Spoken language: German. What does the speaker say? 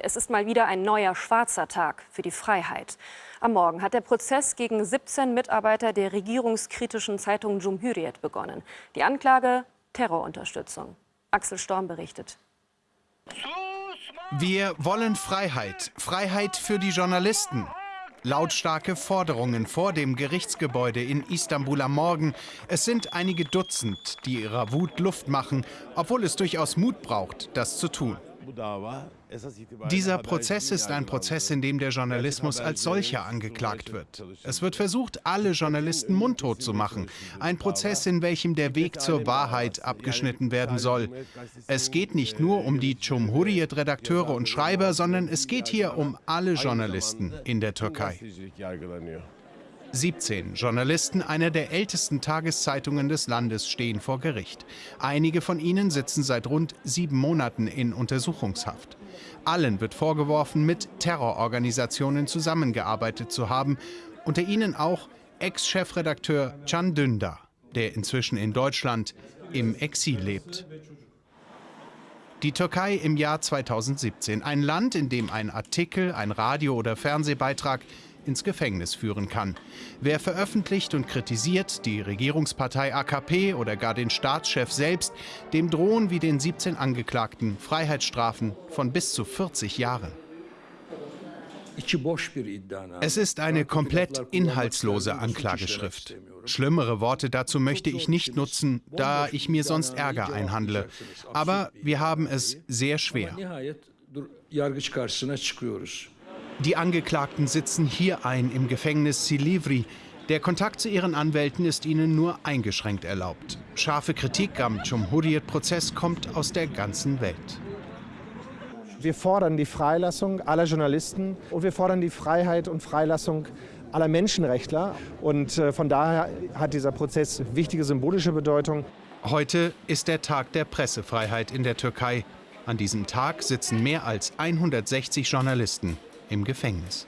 Es ist mal wieder ein neuer schwarzer Tag für die Freiheit. Am Morgen hat der Prozess gegen 17 Mitarbeiter der regierungskritischen Zeitung Cumhuriyet begonnen. Die Anklage Terrorunterstützung. Axel Storm berichtet. Wir wollen Freiheit. Freiheit für die Journalisten. Lautstarke Forderungen vor dem Gerichtsgebäude in Istanbul am Morgen. Es sind einige Dutzend, die ihrer Wut Luft machen, obwohl es durchaus Mut braucht, das zu tun. Dieser Prozess ist ein Prozess, in dem der Journalismus als solcher angeklagt wird. Es wird versucht, alle Journalisten mundtot zu machen. Ein Prozess, in welchem der Weg zur Wahrheit abgeschnitten werden soll. Es geht nicht nur um die Cumhuriyet-Redakteure und Schreiber, sondern es geht hier um alle Journalisten in der Türkei. 17 Journalisten einer der ältesten Tageszeitungen des Landes stehen vor Gericht. Einige von ihnen sitzen seit rund sieben Monaten in Untersuchungshaft. Allen wird vorgeworfen, mit Terrororganisationen zusammengearbeitet zu haben, unter ihnen auch Ex-Chefredakteur Can Dündar, der inzwischen in Deutschland im Exil lebt. Die Türkei im Jahr 2017, ein Land, in dem ein Artikel, ein Radio- oder Fernsehbeitrag ins Gefängnis führen kann. Wer veröffentlicht und kritisiert die Regierungspartei AKP oder gar den Staatschef selbst, dem drohen wie den 17 Angeklagten Freiheitsstrafen von bis zu 40 Jahren. Es ist eine komplett inhaltslose Anklageschrift. Schlimmere Worte dazu möchte ich nicht nutzen, da ich mir sonst Ärger einhandle. Aber wir haben es sehr schwer. Die Angeklagten sitzen hier ein im Gefängnis Silivri. Der Kontakt zu ihren Anwälten ist ihnen nur eingeschränkt erlaubt. Scharfe Kritik am Cumhuriyet-Prozess kommt aus der ganzen Welt. Wir fordern die Freilassung aller Journalisten und wir fordern die Freiheit und Freilassung aller Menschenrechtler. Und äh, von daher hat dieser Prozess wichtige symbolische Bedeutung. Heute ist der Tag der Pressefreiheit in der Türkei. An diesem Tag sitzen mehr als 160 Journalisten im Gefängnis.